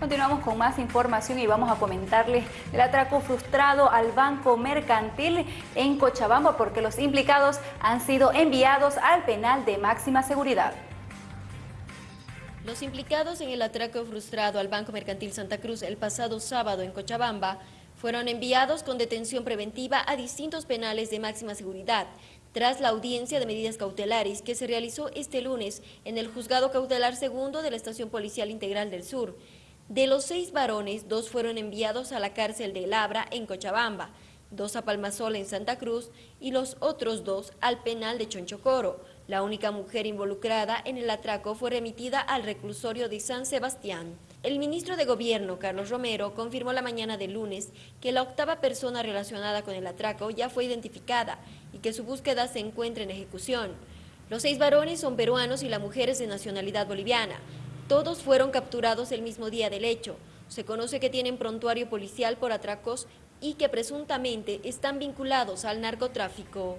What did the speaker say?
Continuamos con más información y vamos a comentarles el atraco frustrado al Banco Mercantil en Cochabamba porque los implicados han sido enviados al penal de máxima seguridad. Los implicados en el atraco frustrado al Banco Mercantil Santa Cruz el pasado sábado en Cochabamba fueron enviados con detención preventiva a distintos penales de máxima seguridad tras la audiencia de medidas cautelares que se realizó este lunes en el Juzgado Cautelar Segundo de la Estación Policial Integral del Sur. De los seis varones, dos fueron enviados a la cárcel de Labra en Cochabamba, dos a Palmasola en Santa Cruz y los otros dos al penal de Chonchocoro. La única mujer involucrada en el atraco fue remitida al reclusorio de San Sebastián. El ministro de Gobierno, Carlos Romero, confirmó la mañana de lunes que la octava persona relacionada con el atraco ya fue identificada y que su búsqueda se encuentra en ejecución. Los seis varones son peruanos y la mujer es de nacionalidad boliviana. Todos fueron capturados el mismo día del hecho. Se conoce que tienen prontuario policial por atracos y que presuntamente están vinculados al narcotráfico.